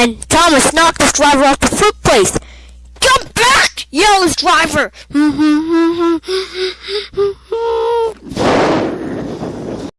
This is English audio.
Then Thomas knocked his driver off the footplate. Come back! yells driver.